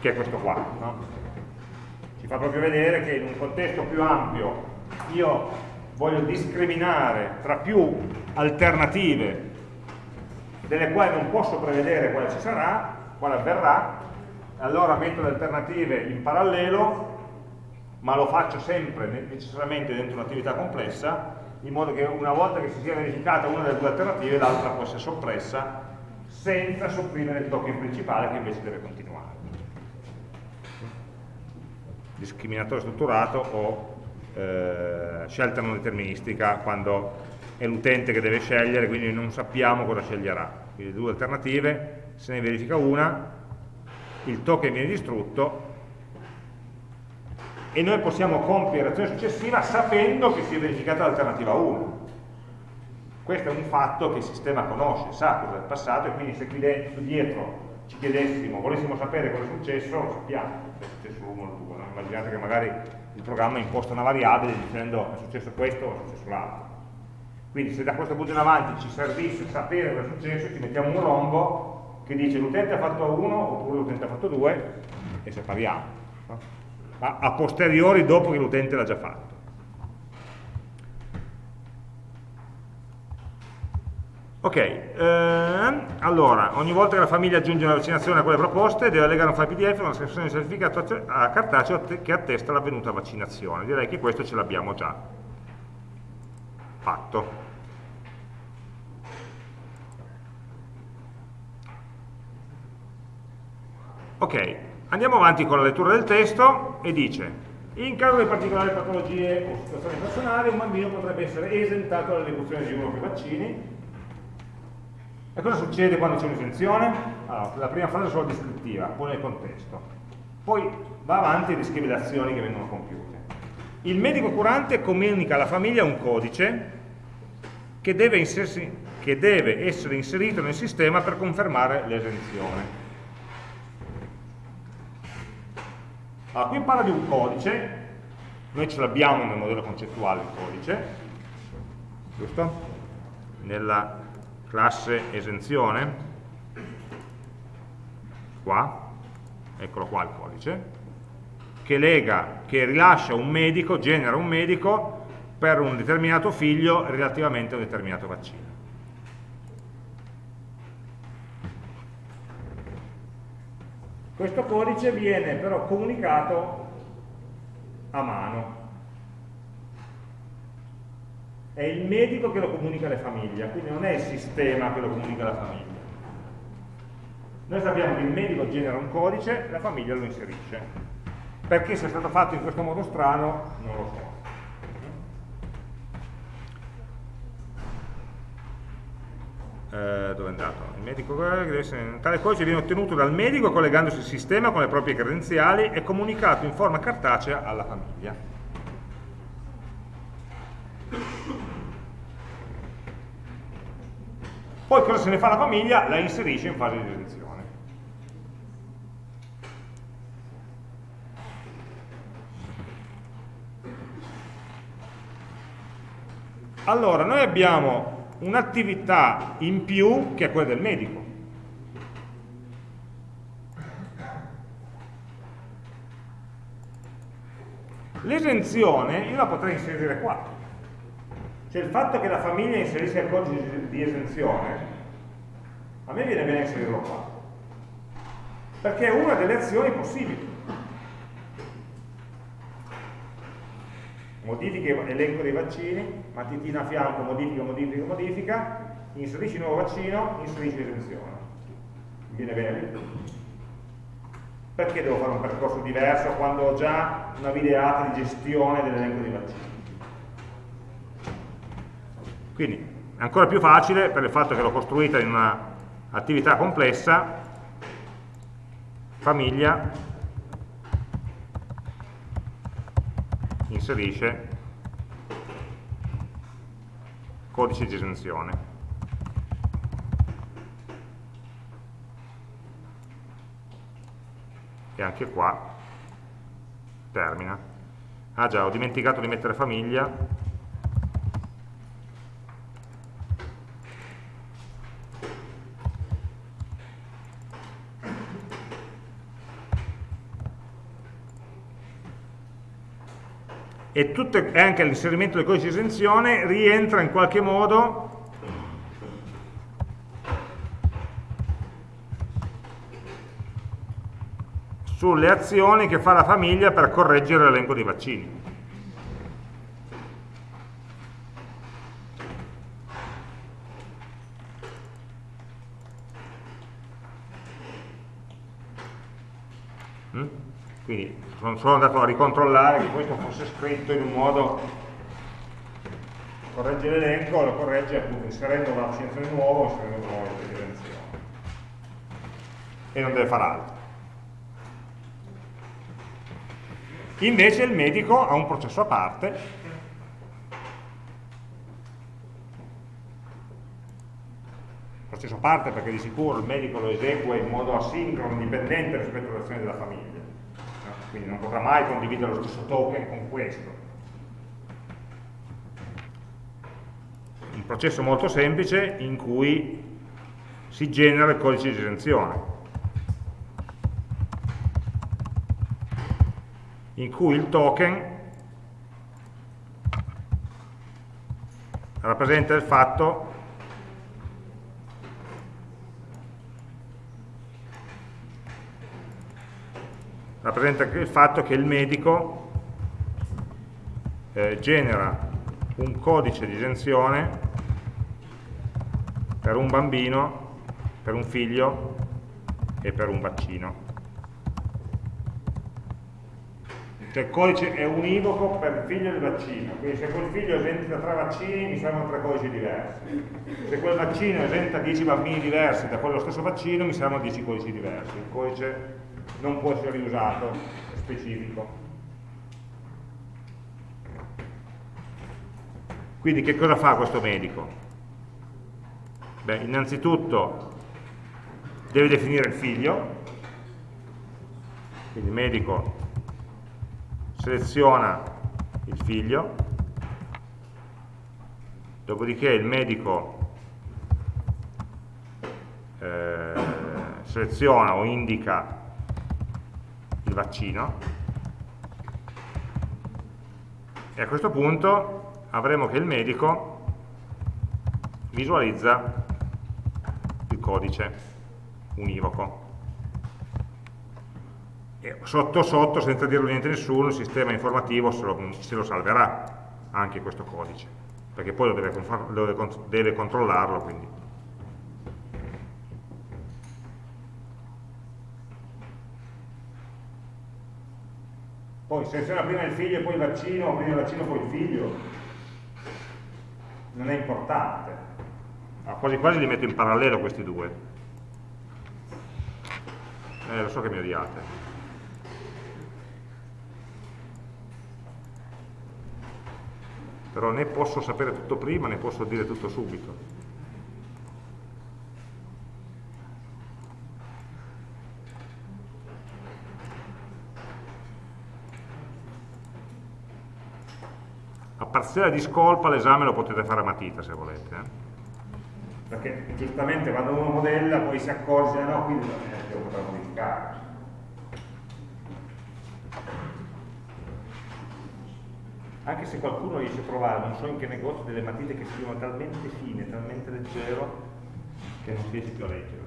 che è questo qua no? fa proprio vedere che in un contesto più ampio io voglio discriminare tra più alternative delle quali non posso prevedere quale ci sarà, quale avverrà, allora metto le alternative in parallelo, ma lo faccio sempre necessariamente dentro un'attività complessa, in modo che una volta che si sia verificata una delle due alternative, l'altra può essere soppressa senza sopprimere il token principale che invece deve continuare discriminatore strutturato o eh, scelta non deterministica quando è l'utente che deve scegliere, quindi non sappiamo cosa sceglierà. Quindi due alternative, se ne verifica una, il token viene distrutto e noi possiamo compiere l'azione successiva sapendo che si è verificata l'alternativa 1. Questo è un fatto che il sistema conosce, sa cosa è passato e quindi se qui dietro ci chiedessimo, volessimo sapere cosa è successo, lo sappiamo, se è successo l'1 o il 2 immaginate che magari il programma imposta una variabile dicendo è successo questo o è successo l'altro. Quindi se da questo punto in avanti ci servisse sapere cosa è successo, ci mettiamo un rombo che dice l'utente ha fatto 1 oppure l'utente ha fatto 2 e separiamo. No? Ma a posteriori dopo che l'utente l'ha già fatto. Ok, ehm, allora, ogni volta che la famiglia aggiunge una vaccinazione a quelle proposte deve allegare un file PDF una sessione di certificato a cartaceo che attesta l'avvenuta vaccinazione. Direi che questo ce l'abbiamo già fatto. Ok, andiamo avanti con la lettura del testo e dice in caso di particolari patologie o situazioni personali un bambino potrebbe essere esentato dall'esecuzione di uno o più vaccini e cosa succede quando c'è un'esenzione? Allora, la prima fase è solo descrittiva, poi nel contesto. poi va avanti e descrive le azioni che vengono compiute. Il medico curante comunica alla famiglia un codice che deve, che deve essere inserito nel sistema per confermare l'esenzione. Allora, qui parla di un codice, noi ce l'abbiamo nel modello concettuale il codice, giusto? Nella classe esenzione, qua, eccolo qua il codice, che lega, che rilascia un medico, genera un medico per un determinato figlio relativamente a un determinato vaccino. Questo codice viene però comunicato a mano. È il medico che lo comunica alle famiglie, quindi non è il sistema che lo comunica alla famiglia. Noi sappiamo che il medico genera un codice, la famiglia lo inserisce. Perché sia stato fatto in questo modo strano, non lo so. Eh, dove è andato? Il medico tale codice viene ottenuto dal medico collegandosi al sistema con le proprie credenziali e comunicato in forma cartacea alla famiglia. Poi cosa se ne fa la famiglia? La inserisce in fase di esenzione. Allora, noi abbiamo un'attività in più che è quella del medico. L'esenzione io la potrei inserire qua. Cioè il fatto che la famiglia inserisca il codice di esenzione, a me viene bene inserirlo qua. Perché è una delle azioni possibili. modifica elenco dei vaccini, matitina a fianco, modifica, modifica, modifica, inserisci nuovo vaccino, inserisci esenzione. Viene bene? Perché devo fare un percorso diverso quando ho già una videata di gestione dell'elenco dei vaccini? Quindi è ancora più facile per il fatto che l'ho costruita in un'attività complessa, famiglia, inserisce codice di esenzione. E anche qua termina. Ah già, ho dimenticato di mettere famiglia, e, tutte, e anche l'inserimento del codice di esenzione rientra in qualche modo sulle azioni che fa la famiglia per correggere l'elenco dei vaccini. Mm? Quindi sono andato a ricontrollare che questo fosse scritto in un modo corregge l'elenco, lo corregge appunto inserendo una vaccinazione nuova inserendo una nuova evidenzione e non deve fare altro. Invece il medico ha un processo a parte. Processo a parte perché di sicuro il medico lo esegue in modo asincrono, indipendente rispetto all'azione della famiglia quindi non potrà mai condividere lo stesso token con questo. Un processo molto semplice in cui si genera il codice di esenzione, in cui il token rappresenta il fatto rappresenta il fatto che il medico eh, genera un codice di esenzione per un bambino, per un figlio e per un vaccino. Cioè il codice è univoco per il figlio e il vaccino, quindi se quel figlio esenta tre vaccini mi servono tre codici diversi. Se quel vaccino esenta 10 bambini diversi da quello stesso vaccino mi servono 10 codici diversi. Il codice non può essere riusato, specifico. Quindi che cosa fa questo medico? Beh, innanzitutto deve definire il figlio, quindi il medico seleziona il figlio, dopodiché il medico eh, seleziona o indica vaccino. E a questo punto avremo che il medico visualizza il codice univoco. E sotto sotto senza dirlo niente a nessuno il sistema informativo se lo, se lo salverà anche questo codice perché poi lo deve, deve, deve controllarlo quindi Poi seleziona prima il figlio e poi il vaccino, prima il vaccino e poi il figlio. Non è importante. Ah, quasi quasi li metto in parallelo questi due. Eh, lo so che mi odiate. Però né posso sapere tutto prima né posso dire tutto subito. Parziale di scolpa l'esame lo potete fare a matita se volete. Eh? Perché giustamente quando uno modella poi si accorge, no, quindi devo poter modificare. Anche se qualcuno riesce a trovare, non so in che negozio, delle matite che siano talmente fine, talmente leggero, che non si riesce più a leggere.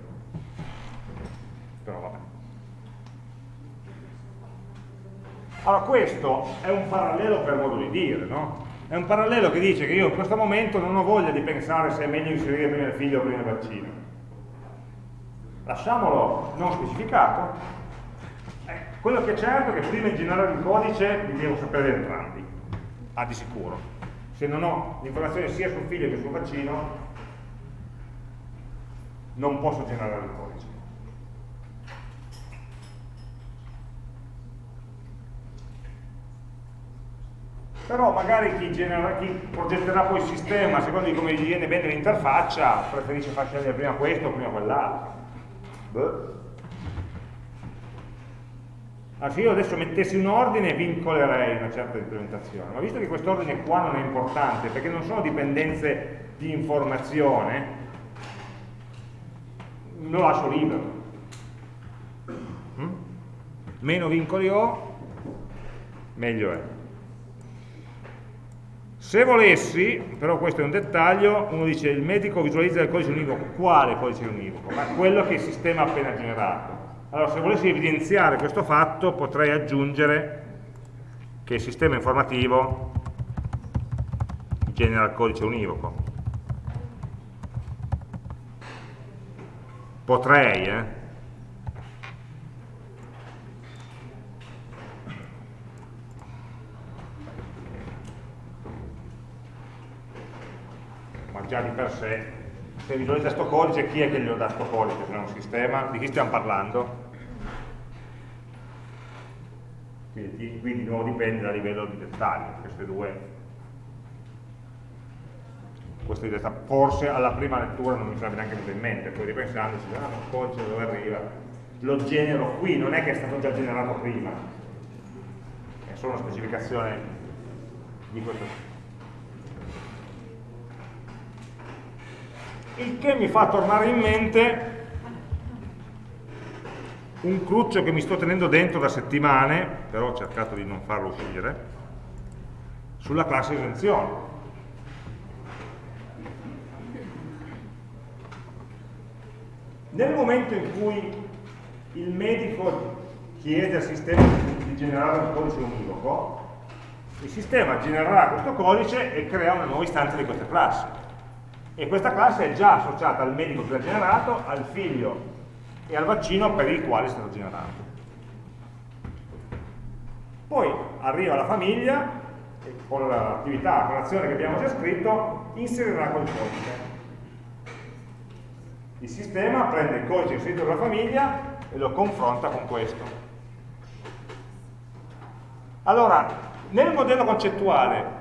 Però vabbè. Allora questo è un parallelo per modo di dire, no? È un parallelo che dice che io in questo momento non ho voglia di pensare se è meglio inserire prima il figlio o prima il vaccino. Lasciamolo non specificato. Eh, quello che è certo è che prima di generare il codice li devo sapere entrambi, ah, di sicuro. Se non ho l'informazione sia sul figlio che sul vaccino, non posso generare il codice. Però magari chi, genera, chi, progetterà poi il sistema, a seconda di come gli viene bene l'interfaccia, preferisce far scegliere prima questo o prima quell'altro. Allora, se io adesso mettessi un ordine vincolerei una certa implementazione, ma visto che questo ordine qua non è importante, perché non sono dipendenze di informazione, lo lascio libero. Mm? Meno vincoli ho, meglio è. Se volessi, però questo è un dettaglio, uno dice il medico visualizza il codice univoco, quale codice univoco? Ma quello che il sistema ha appena generato. Allora se volessi evidenziare questo fatto potrei aggiungere che il sistema informativo genera il codice univoco. Potrei, eh? Già di per sé, se visualizza questo codice, chi è che glielo dà questo codice se non un sistema? Di chi stiamo parlando? Quindi, quindi di nuovo dipende dal livello di dettaglio, queste due queste due forse alla prima lettura non mi sarebbe neanche venuto in mente, poi ripensandoci, ah, un codice dove arriva, lo genero qui, non è che è stato già generato prima, è solo una specificazione di questo il che mi fa tornare in mente un cruccio che mi sto tenendo dentro da settimane, però ho cercato di non farlo uscire, sulla classe esenzione. Nel momento in cui il medico chiede al sistema di generare un codice univoco, il sistema genererà questo codice e crea una nuova istanza di questa classe e questa classe è già associata al medico che l'ha generato, al figlio e al vaccino per il quale è stato generato. Poi arriva la famiglia e con l'attività, con l'azione che abbiamo già scritto, inserirà quel codice. Il sistema prende il codice inserito dalla famiglia e lo confronta con questo. Allora, nel modello concettuale,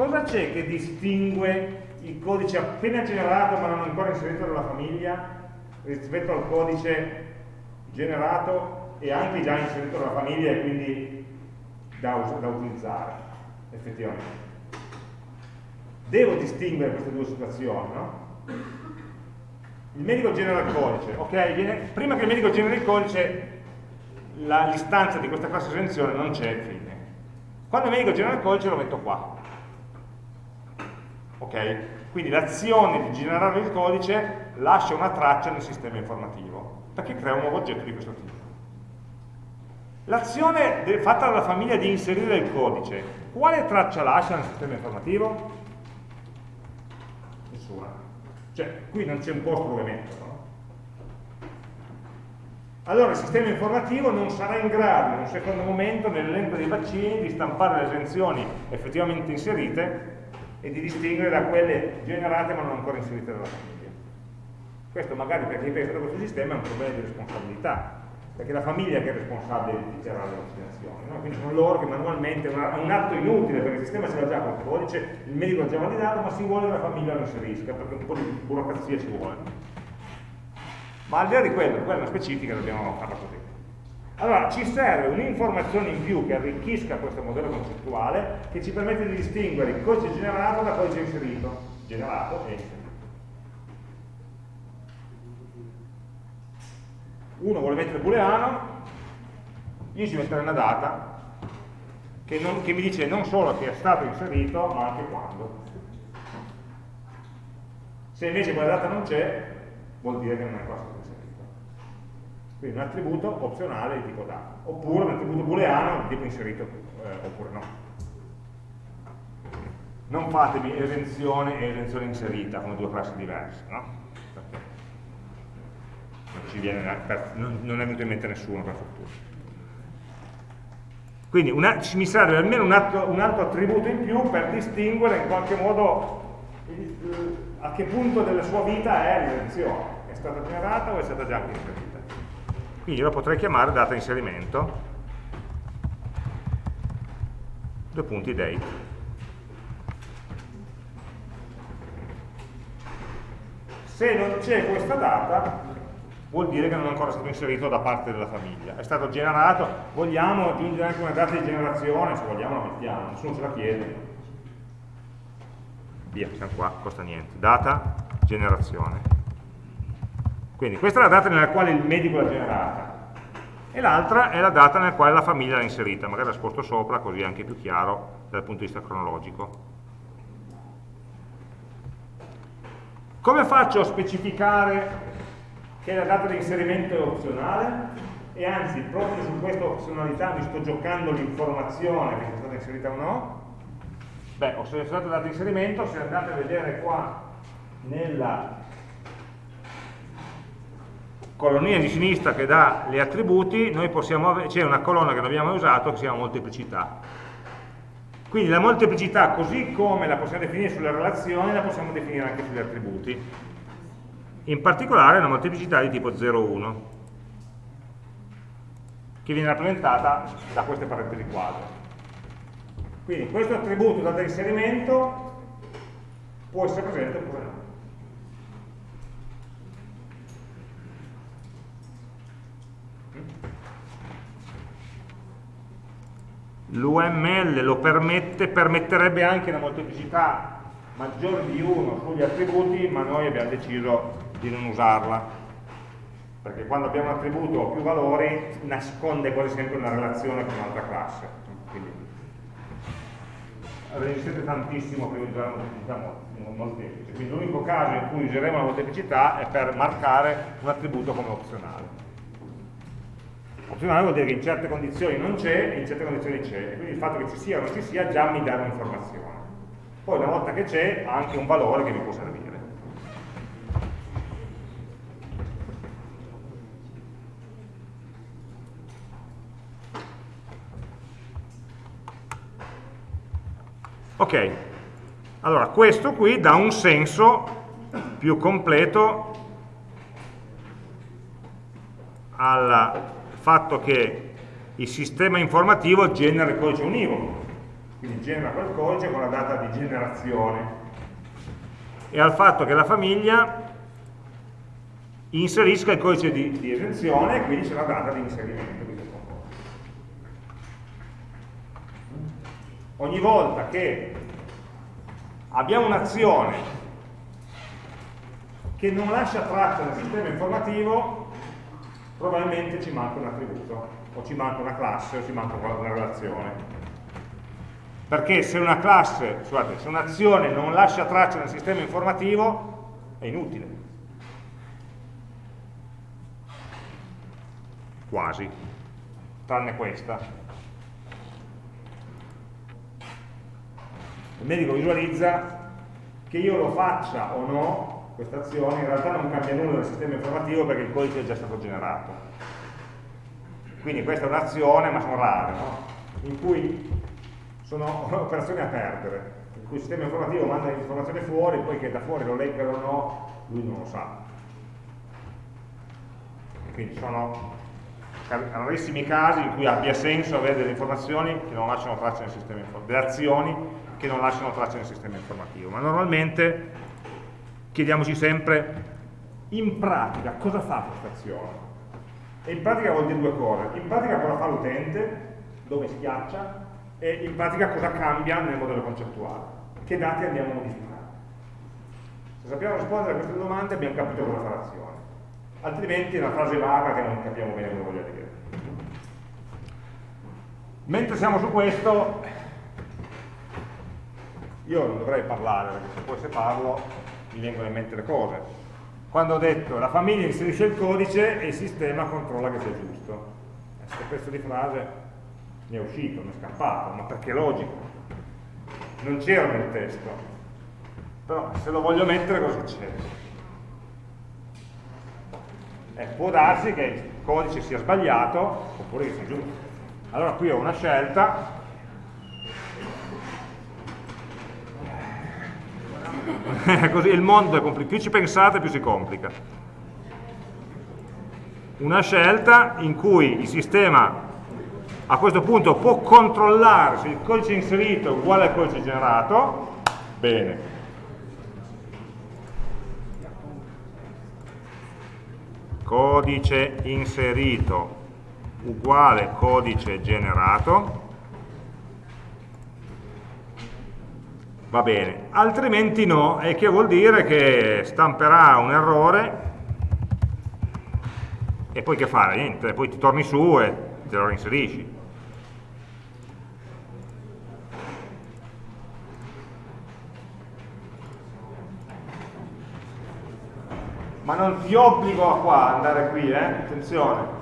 cosa c'è che distingue il codice appena generato ma non ancora inserito nella famiglia rispetto al codice generato e anche già inserito nella famiglia e quindi da, da utilizzare effettivamente. Devo distinguere queste due situazioni, no? Il medico genera il codice, ok? Viene, prima che il medico generi il codice l'istanza di questa classe esenzione non c'è fine. Quando il medico genera il codice lo metto qua. Ok? Quindi l'azione di generare il codice lascia una traccia nel sistema informativo, perché crea un nuovo oggetto di questo tipo. L'azione fatta dalla famiglia di inserire il codice, quale traccia lascia nel sistema informativo? Nessuna. Cioè, qui non c'è un posto dove metterlo. No? Allora il sistema informativo non sarà in grado in un secondo momento nell'elenco dei vaccini di stampare le esenzioni effettivamente inserite e di distinguere da quelle generate ma non ancora inserite dalla famiglia. Questo magari per chi pensa a questo sistema è un problema di responsabilità, perché è la famiglia che è responsabile di dichiarare le vaccinazioni, no? quindi sono loro che manualmente, è un atto inutile perché il sistema ce l'ha già col codice, il medico l'ha già validato, ma si vuole che la famiglia lo inserisca, perché un po' di burocrazia ci vuole. Ma al di là di quello, quella specifica dobbiamo farla così. Allora, ci serve un'informazione in più che arricchisca questo modello concettuale, che ci permette di distinguere il codice generato da codice inserito, generato e inserito. Uno vuole mettere booleano, io ci metterei una data che, non, che mi dice non solo che è stato inserito, ma anche quando. Se invece quella data non c'è, vuol dire che non è stato quindi un attributo opzionale di tipo data, oppure un attributo booleano di tipo inserito eh, oppure no. Non fatemi esenzione e esenzione inserita come due classi diverse, no? Non, viene, per, non, è venuto in mente nessuno per fortuna. Quindi una, mi serve almeno un, atto, un, altro attributo in più per distinguere in qualche modo il, a che punto della sua vita è l'esenzione. È stata generata o è stata già inserita? Quindi la potrei chiamare data inserimento. Due punti date se non c'è questa data vuol dire che non è ancora stato inserito da parte della famiglia. È stato generato, vogliamo aggiungere anche una data di generazione? Se vogliamo la mettiamo, nessuno ce la chiede. Via, siamo qua, costa niente. Data, generazione quindi questa è la data nella quale il medico l'ha generata e l'altra è la data nella quale la famiglia l'ha inserita, magari la sposto sopra così è anche più chiaro dal punto di vista cronologico. Come faccio a specificare che la data di inserimento è opzionale? E anzi, proprio su questa opzionalità mi sto giocando l'informazione che è stata inserita o no? Beh, ho selezionato la data di inserimento, se andate a vedere qua nella colonnina di sinistra che dà gli attributi, c'è una colonna che non abbiamo usato che si chiama molteplicità. Quindi la molteplicità, così come la possiamo definire sulle relazioni, la possiamo definire anche sugli attributi. In particolare una molteplicità di tipo 0,1, che viene rappresentata da queste parentesi quadre. Quindi questo attributo data inserimento può essere presente oppure no. l'UML lo permette, permetterebbe anche una molteplicità maggiore di 1 sugli attributi, ma noi abbiamo deciso di non usarla. Perché quando abbiamo un attributo o più valori nasconde quasi sempre una relazione con un'altra classe. Quindi resistete tantissimo per usare una molteplicità molteplice. Quindi l'unico caso in cui useremo la molteplicità è per marcare un attributo come opzionale Opzionale vuol dire che in certe condizioni non c'è e in certe condizioni c'è, quindi il fatto che ci sia o non ci sia già mi dà un'informazione. Poi una volta che c'è ha anche un valore che mi può servire. Ok, allora questo qui dà un senso più completo al fatto che il sistema informativo genera il codice univoco, quindi genera quel codice con la data di generazione, e al fatto che la famiglia inserisca il codice di, di esenzione e quindi c'è la data di inserimento. Ogni volta che abbiamo un'azione che non lascia traccia nel sistema informativo, probabilmente ci manca un attributo, o ci manca una classe, o ci manca una relazione. Perché se una classe, scusate, se un'azione non lascia traccia nel sistema informativo, è inutile. Quasi, tranne questa. Il medico visualizza che io lo faccia o no questa azione in realtà non cambia nulla nel sistema informativo perché il codice è già stato generato. Quindi questa è un'azione, ma sono rare, no? in cui sono operazioni a perdere, in cui il sistema informativo manda l'informazione fuori, poi che da fuori lo leggano o no, lui non lo sa. Quindi sono rarissimi casi in cui abbia senso avere delle informazioni che non lasciano traccia nel sistema informativo, delle azioni che non lasciano traccia nel sistema informativo, ma normalmente chiediamoci sempre in pratica cosa fa questa azione? E in pratica vuol dire due cose. In pratica cosa fa l'utente dove schiaccia e in pratica cosa cambia nel modello concettuale? Che dati andiamo a modificare? Se sappiamo rispondere a queste domande abbiamo capito cosa fa l'azione. Altrimenti è una frase vaga che non capiamo bene cosa voglia dire. Mentre siamo su questo io non dovrei parlare perché se poi se parlo vengono in mente le cose. Quando ho detto la famiglia inserisce il codice e il sistema controlla che sia giusto. Questo pezzo di frase mi è uscito, mi è scappato, ma perché è logico. Non c'era nel testo. Però se lo voglio mettere cosa succede? Eh, può darsi che il codice sia sbagliato oppure che sia giusto. Allora qui ho una scelta Così il mondo è complicato, più ci pensate più si complica. Una scelta in cui il sistema a questo punto può controllare se il codice inserito è uguale al codice generato, bene. Codice inserito uguale codice generato, va bene, altrimenti no, e che vuol dire che stamperà un errore e poi che fare? Niente, poi ti torni su e te lo reinserisci. Ma non ti obbligo a qua, andare qui, eh? attenzione.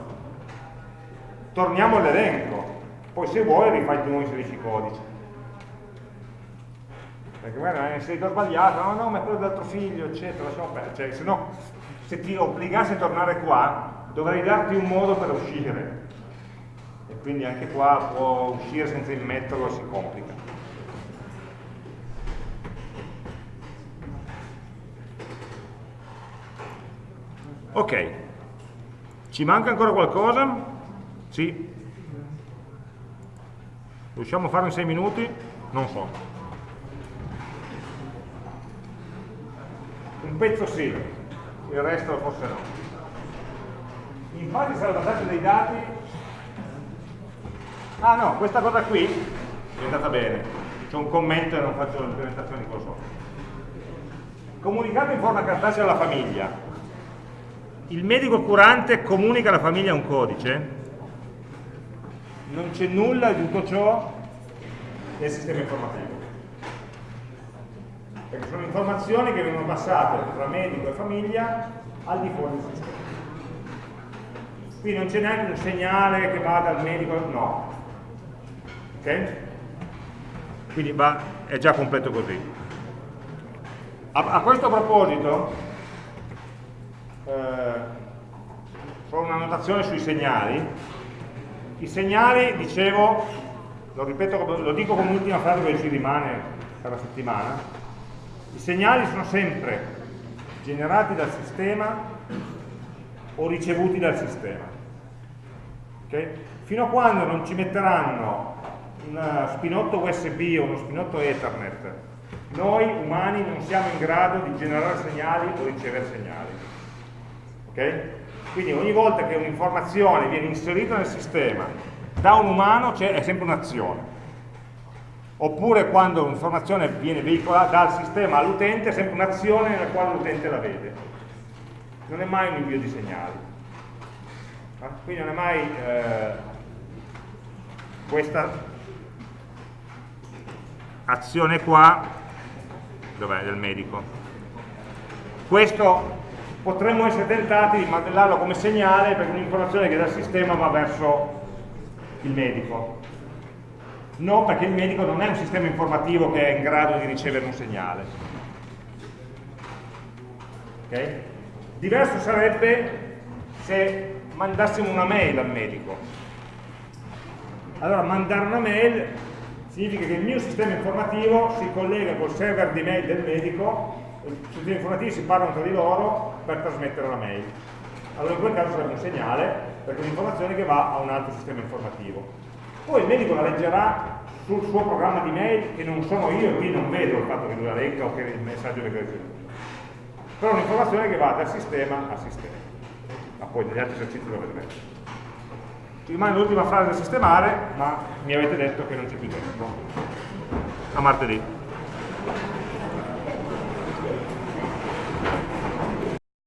Torniamo all'elenco, poi se vuoi rifai di nuovo inserisci i codici perché magari è inserito sbagliato, no, no, ma è quello dell'altro figlio, eccetera, perdere. Cioè, se no, se ti obbligassi a tornare qua, dovrei darti un modo per uscire. E quindi anche qua può uscire senza immetterlo, si complica. Ok, ci manca ancora qualcosa? Sì. Riusciamo a farlo in 6 minuti? Non so. Un pezzo sì, il resto forse no. In fase di salvataggio dei dati, ah no, questa cosa qui è andata bene, c'è un commento e non faccio l'implementazione di quello. Comunicato in forma cartacea alla famiglia, il medico curante comunica alla famiglia un codice, non c'è nulla di tutto ciò nel sistema informativo perché sono informazioni che vengono passate tra medico e famiglia al di fuori del sistema. Qui non c'è neanche un segnale che va dal medico, no. Ok? Quindi va, è già completo così. A, a questo proposito, eh, solo una notazione sui segnali. I segnali, dicevo, lo ripeto, lo dico come ultima frase che ci rimane per la settimana, i segnali sono sempre generati dal sistema o ricevuti dal sistema. Okay? Fino a quando non ci metteranno un spinotto USB o uno spinotto Ethernet, noi umani non siamo in grado di generare segnali o ricevere segnali. Okay? Quindi ogni volta che un'informazione viene inserita nel sistema da un umano è sempre un'azione. Oppure quando un'informazione viene veicolata dal sistema all'utente è sempre un'azione nella quale l'utente la vede. Non è mai un invio di segnali. Quindi non è mai eh, questa azione qua, dov'è, del medico. Questo potremmo essere tentati di modellarlo come segnale per un'informazione che dal sistema va verso il medico. No, perché il medico non è un sistema informativo che è in grado di ricevere un segnale. Okay? Diverso sarebbe se mandassimo una mail al medico. Allora, mandare una mail significa che il mio sistema informativo si collega col server di mail del medico, i sistemi informativi si parlano tra di loro per trasmettere la mail. Allora in quel caso sarebbe un segnale, perché è un'informazione che va a un altro sistema informativo. Poi il medico la leggerà sul suo programma di mail, che non sono io, quindi non vedo il fatto che lui la legga o che il messaggio venga ricevuto. Però è un'informazione che va dal sistema al sistema ma poi negli altri esercizi lo vedremo. Ci rimane l'ultima frase da sistemare, ma mi avete detto che non c'è più tempo. A martedì.